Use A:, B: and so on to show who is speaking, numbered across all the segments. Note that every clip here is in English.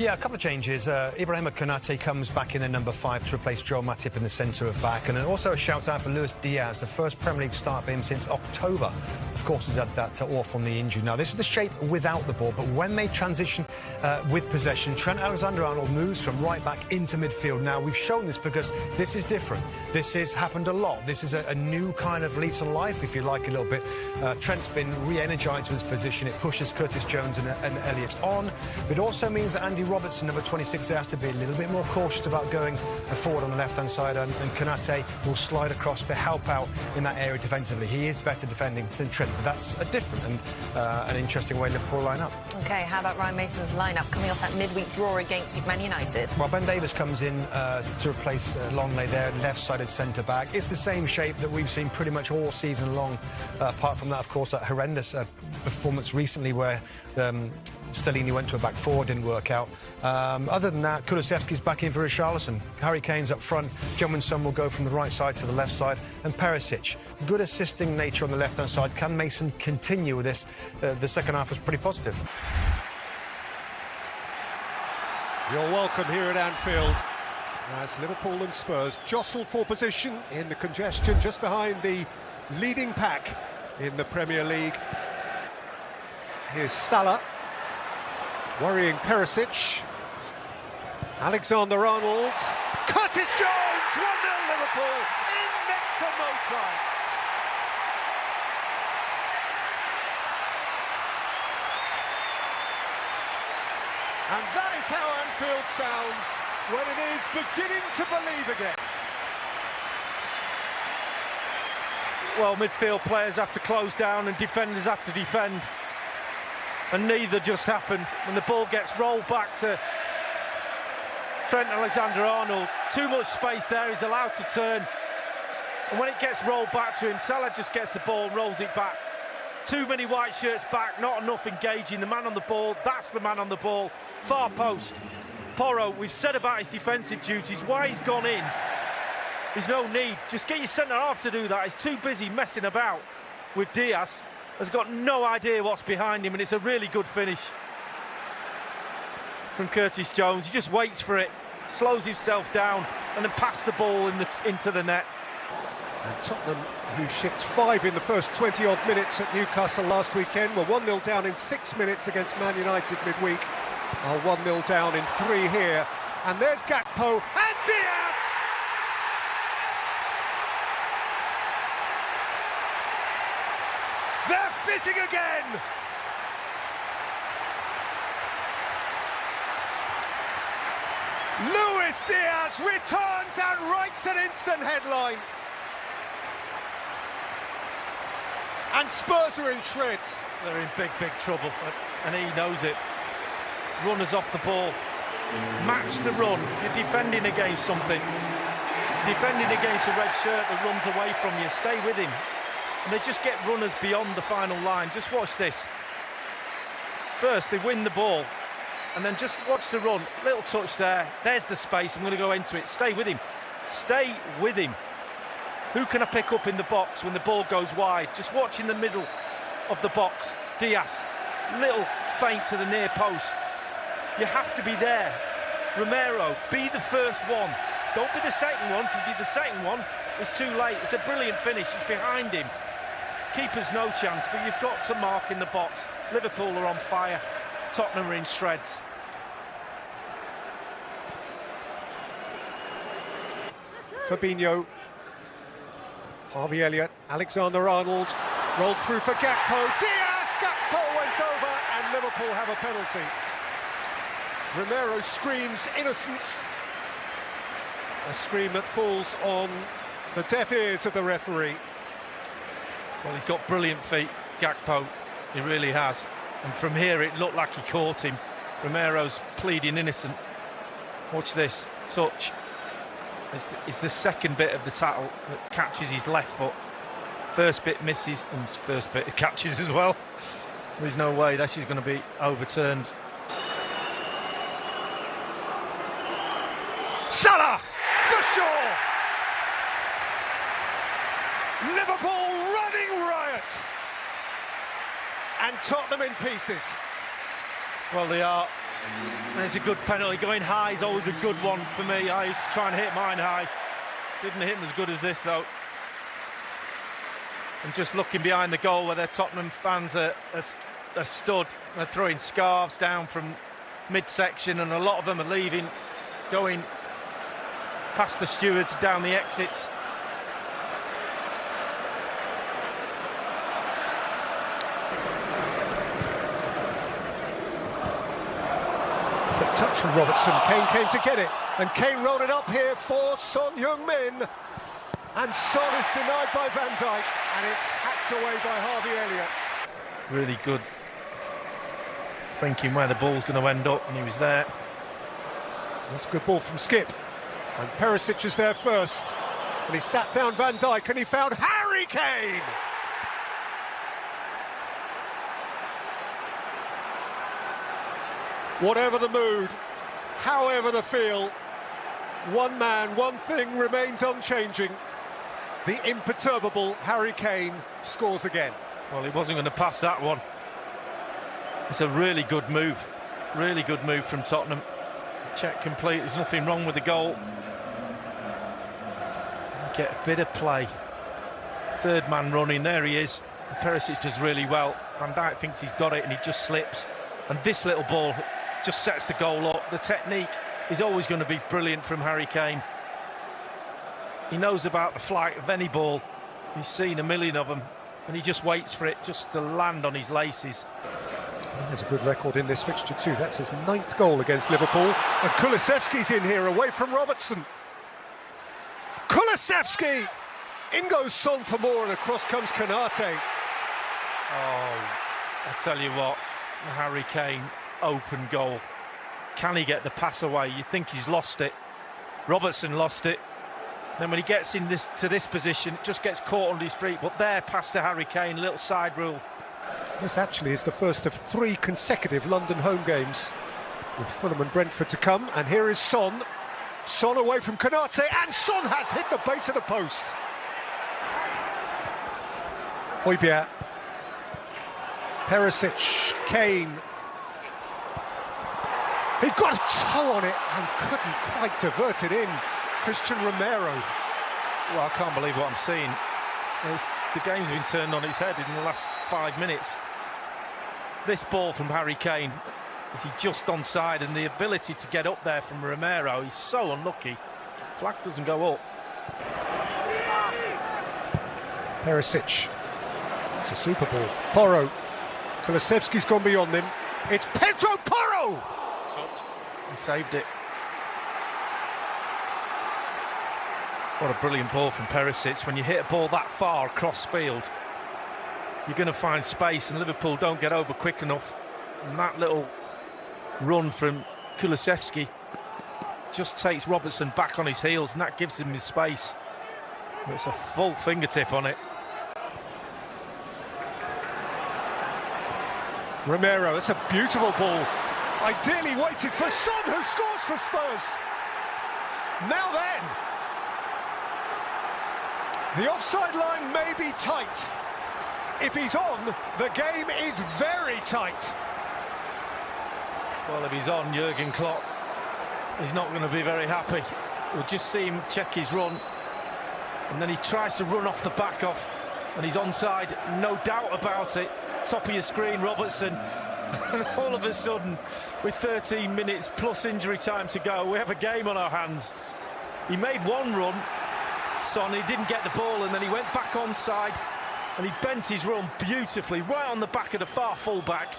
A: Yeah, a couple of changes. Uh, Ibrahima Konate comes back in at number five to replace Joel Matip in the centre of back. And also a shout out for Luis Diaz, the first Premier League start for him since October. Of course, he's had that uh, awful knee injury. Now, this is the shape without the ball, but when they transition uh, with possession, Trent Alexander-Arnold moves from right back into midfield. Now, we've shown this because this is different. This has happened a lot. This is a, a new kind of lease life, if you like, a little bit. Uh, Trent's been re-energised with his position. It pushes Curtis Jones and, and Elliott on. It also means that Andy Robertson, number 26, has to be a little bit more cautious about going forward on the left-hand side, and, and Konate will slide across to help out in that area defensively. He is better defending than Trent, but that's a different and uh, an interesting way Liverpool line up.
B: OK, how about Ryan Mason's lineup coming off that midweek draw against Man United?
A: Well, Ben Davies comes in uh, to replace uh, Lenglet there, left-sided centre-back. It's the same shape that we've seen pretty much all season long, uh, apart from that, of course, that horrendous uh, performance recently where um, Stellini went to a back four, didn't work out. Um, other than that, Kulusevski's back in for Richarlison. Harry Kane's up front. Jung Son will go from the right side to the left side. And Perisic, good assisting nature on the left-hand side. Can Mason continue with this? Uh, the second half was pretty positive.
C: You're welcome here at Anfield as Liverpool and Spurs jostle for position in the congestion just behind the leading pack in the Premier League. Here's Salah worrying Perisic. Alexander-Arnold. Curtis Jones! 1-0 Liverpool in next to. And that is how Anfield sounds when it is beginning to believe again.
D: Well, midfield players have to close down and defenders have to defend and neither just happened. When the ball gets rolled back to Trent Alexander-Arnold, too much space there, he's allowed to turn. And when it gets rolled back to him, Salah just gets the ball and rolls it back. Too many white shirts back, not enough engaging. The man on the ball, that's the man on the ball. Far post. Porro, we've said about his defensive duties, why he's gone in. There's no need. Just get your centre half to do that. He's too busy messing about with Diaz has got no idea what's behind him, and it's a really good finish from Curtis Jones. He just waits for it, slows himself down, and then passes the ball in the, into the net.
C: And Tottenham, who shipped five in the first 20-odd minutes at Newcastle last weekend, were 1-0 down in six minutes against Man United midweek. Are 1-0 down in three here. And there's Gakpo and Diaz! They're fitting again! Luis Diaz returns and writes an instant headline. And Spurs are in shreds.
D: They're in big, big trouble, and he knows it. Runners off the ball. Match the run. You're defending against something. Defending against a red shirt that runs away from you. Stay with him and they just get runners beyond the final line. Just watch this. First, they win the ball, and then just watch the run. Little touch there. There's the space. I'm going to go into it. Stay with him. Stay with him. Who can I pick up in the box when the ball goes wide? Just watch in the middle of the box. Diaz, little feint to the near post. You have to be there. Romero, be the first one. Don't be the second one, because be the second one, it's too late. It's a brilliant finish. It's behind him. Keeper's no chance, but you've got to mark in the box. Liverpool are on fire. Tottenham are in shreds.
C: Fabinho, Harvey Elliott, Alexander-Arnold, rolled through for Gakpo. Diaz! Gakpo went over and Liverpool have a penalty. Romero screams innocence. A scream that falls on the deaf ears of the referee.
D: Well, he's got brilliant feet, Gakpo. He really has. And from here, it looked like he caught him. Romero's pleading innocent. Watch this touch. It's the, it's the second bit of the tackle that catches his left foot. First bit misses, and first bit catches as well. There's no way this is going to be overturned.
C: Salah for sure. Liverpool running riot. And Tottenham in pieces.
D: Well, they are It's a good penalty. Going high is always a good one for me. I used to try and hit mine high. Didn't hit them as good as this though. And just looking behind the goal where their Tottenham fans are, are, are stood, they're throwing scarves down from midsection, and a lot of them are leaving, going past the stewards down the exits.
C: Touch from Robertson. Kane came to get it, and Kane rolled it up here for Son Heung-min. And Son is denied by Van Dijk, and it's hacked away by Harvey Elliott.
D: Really good thinking where the ball's going to end up, and he was there.
C: That's a good ball from Skipp. And Perisic is there first. And he sat down Van Dijk, and he found Harry Kane! Whatever the mood, however the feel, one man, one thing remains unchanging. The imperturbable Harry Kane scores again.
D: Well, he wasn't going to pass that one. It's a really good move. Really good move from Tottenham. Check complete. There's nothing wrong with the goal. Get a bit of play. Third man running. There he is. Perisic does really well. Van Dijk thinks he's got it and he just slips. And this little ball just sets the goal up. The technique is always going to be brilliant from Harry Kane. He knows about the flight of any ball. He's seen a million of them, and he just waits for it just to land on his laces.
C: There's a good record in this fixture too. That's his ninth goal against Liverpool. And Kulusevski's in here, away from Robertson. Kulusevski! In goes Son for more, and across comes Konate.
D: Oh, I tell you what, Harry Kane open goal. Can he get the pass away? You think he's lost it. Robertson lost it. Then when he gets in this to this position, it just gets caught on his feet. But there, past to Harry Kane, little side rule.
C: This actually is the first of three consecutive London home games with Fulham and Brentford to come. And here is Son. Son away from Konate, and Son has hit the base of the post. Højbjerg. Perisic, Kane, he got a toe on it and couldn't quite divert it in. Cristian Romero.
D: Well, I can't believe what I'm seeing. It's, the game's been turned on its head in the last five minutes. This ball from Harry Kane, is he just onside, and the ability to get up there from Romero, he's so unlucky. Flag doesn't go up.
C: Perisic. It's a super ball. Porro. Kulusevski's gone beyond him. It's Pedro Porro!
D: He saved it. What a brilliant ball from Perisic. When you hit a ball that far across field, you're going to find space, and Liverpool don't get over quick enough. And that little run from Kulusevski just takes Robertson back on his heels, and that gives him his space. It's a full fingertip on it.
C: Romero, it's a beautiful ball Ideally waited for Son, who scores for Spurs. Now then, the offside line may be tight. If he's on, the game is very tight.
D: Well, if he's on, Jurgen Klopp, he's not going to be very happy. We'll just see him check his run. And then he tries to run off the back off. And he's onside, no doubt about it. Top of your screen, Robertson. And all of a sudden, with 13 minutes plus injury time to go, we have a game on our hands. He made one run, Son, he didn't get the ball, and then he went back onside, and he bent his run beautifully, right on the back of the far fullback.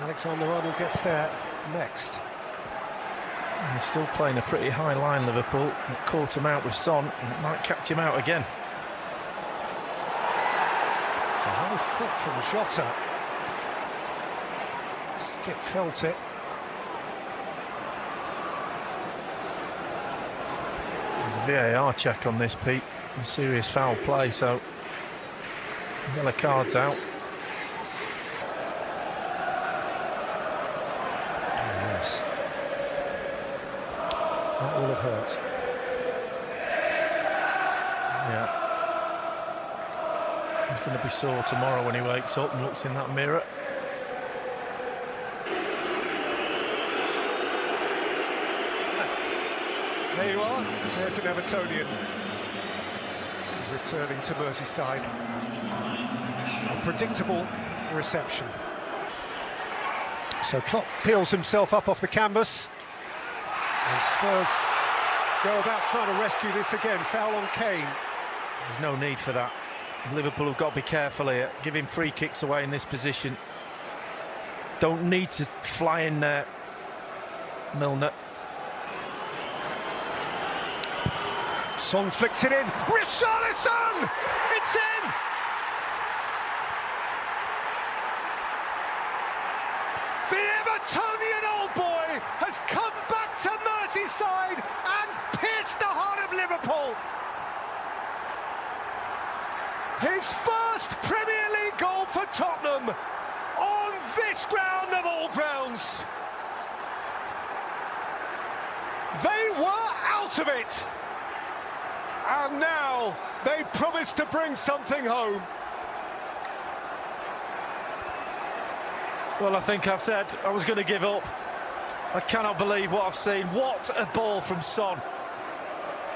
C: Alexander-Arnold gets there next.
D: He's still playing a pretty high line, Liverpool. caught him out with Son, and it might catch him out again.
C: It's a high foot from Jota. Skipp felt it.
D: There's a VAR check on this, Pete. A serious foul play, so yellow cards out.
C: Yes. That will have hurt.
D: Yeah. He's going to be sore tomorrow when he wakes up and looks in that mirror.
C: There you are. There's an Evertonian returning to Merseyside. A predictable reception. So Klopp peels himself up off the canvas. And Spurs go about trying to rescue this again. Foul on Kane.
D: There's no need for that. Liverpool have got to be careful here. Giving free kicks away in this position. Don't need to fly in there. Milner.
C: Son flicks it in. Richarlison! It's in! The Evertonian old boy has come back to Merseyside and pierced the heart of Liverpool. His first Premier League goal for Tottenham on this ground of all grounds. They were out of it. And now they promise to bring something home.
D: Well, I think I've said I was going to give up. I cannot believe what I've seen. What a ball from Son.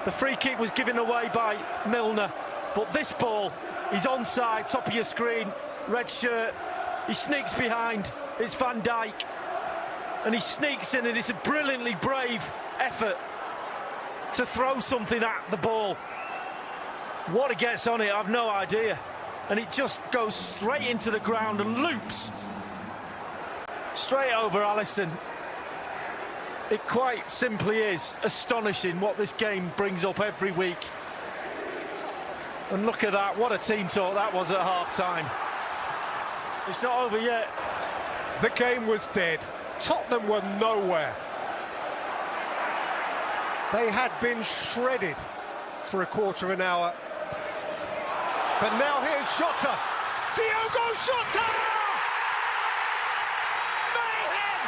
D: The free kick was given away by Milner, but this ball, he's onside, top of your screen, red shirt. He sneaks behind. It's Van Dijk. And he sneaks in, and it's a brilliantly brave effort to throw something at the ball. What he gets on it, I've no idea. And it just goes straight into the ground and loops straight over Alisson. It quite simply is astonishing what this game brings up every week. And look at that, what a team talk that was at half time. It's not over yet.
C: The game was dead. Tottenham were nowhere. They had been shredded for a quarter of an hour. But now here's Jota. Diogo Jota! Mayhem!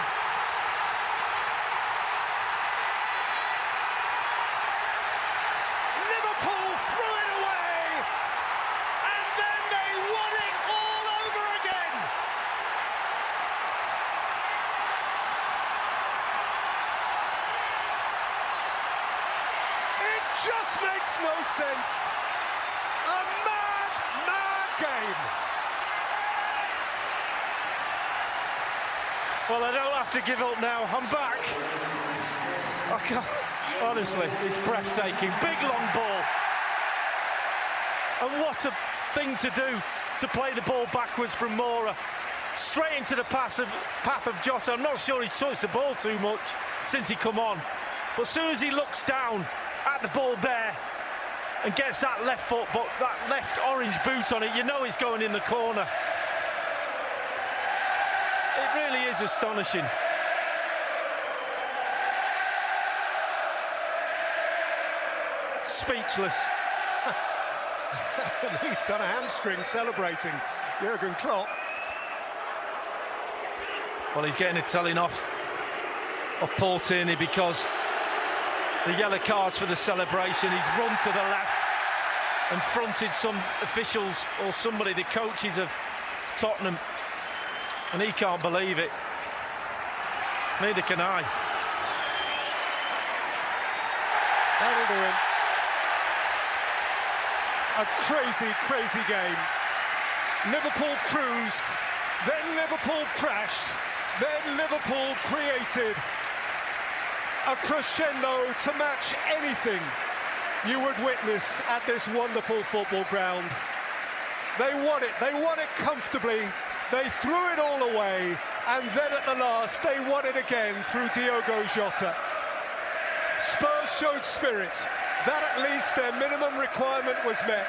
C: Liverpool threw it away, and then they won it all over again. It just makes no sense. A mad, mad game.
D: Well, I don't have to give up now. I'm back. I can't, honestly, it's breathtaking. Big long ball. And what a thing to do to play the ball backwards from Moura. Straight into the path of, path of Jota. I'm not sure he's touched the ball too much since he come on. But as soon as he looks down at the ball there and gets that left foot, but that left orange boot on it, you know it's going in the corner. It really is astonishing. Speechless.
C: and he's done a hamstring celebrating Jurgen Klopp.
D: Well, he's getting a telling off of Paul Tierney because the yellow cards for the celebration. He's run to the left and fronted some officials or somebody, the coaches of Tottenham, and he can't believe it. Neither can I.
C: That'll do. A crazy, crazy game. Liverpool cruised, then Liverpool crashed, then Liverpool created a crescendo to match anything you would witness at this wonderful football ground. They won it, they won it comfortably, they threw it all away, and then at the last they won it again through Diogo Jota. Spurs showed spirit. That at least their minimum requirement was met,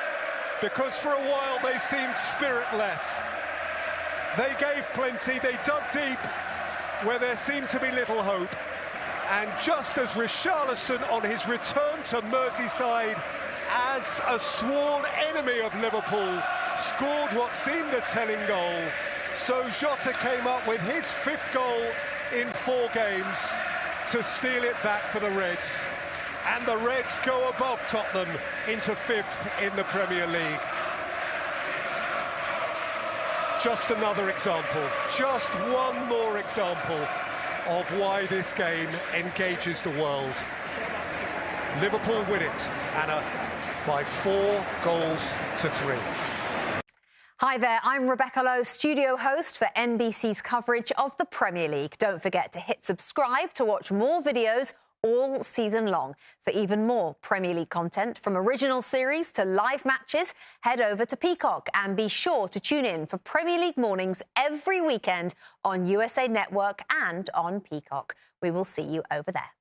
C: because for a while they seemed spiritless. They gave plenty, they dug deep where there seemed to be little hope. And just as Richarlison on his return to Merseyside as a sworn enemy of Liverpool scored what seemed a telling goal, so Jota came up with his fifth goal in four games to steal it back for the Reds. And the Reds go above Tottenham into fifth in the Premier League. Just another example, just one more example of why this game engages the world. Liverpool win it, Anna, by four goals to three.
B: Hi there, I'm Rebecca Lowe, studio host for NBC's coverage of the Premier League. Don't forget to hit subscribe to watch more videos all season long. For even more Premier League content, from original series to live matches, head over to Peacock and be sure to tune in for Premier League mornings every weekend on USA Network and on Peacock. We will see you over there.